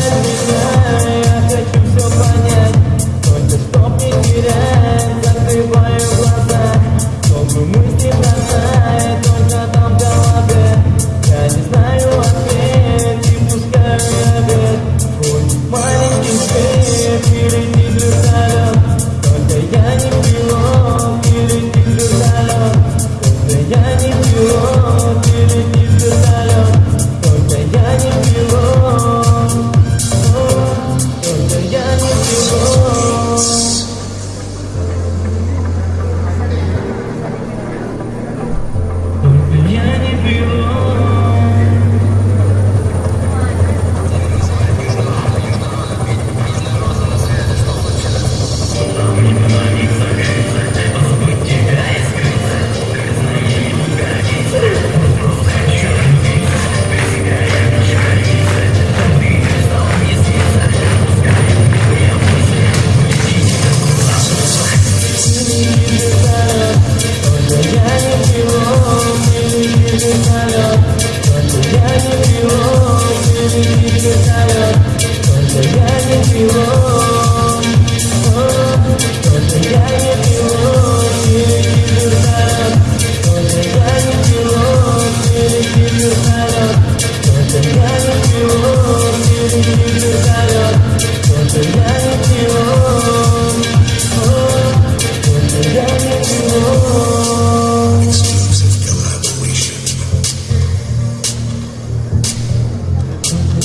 let me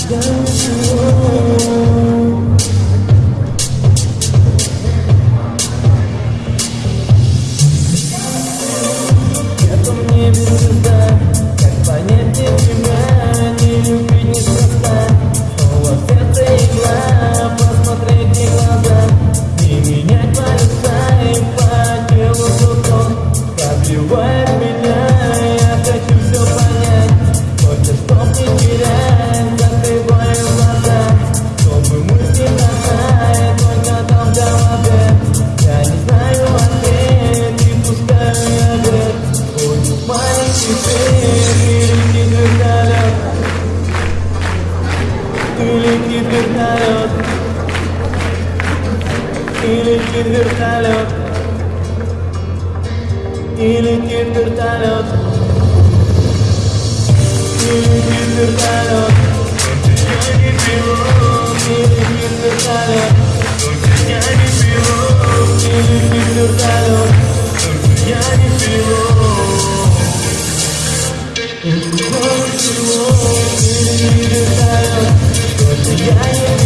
go летит вертолет, и летит вертолет, и летит вертолет, я не вертолет, и летит вертолет, я не пилот. Я не пилот, и летит вертолет, я не пилот.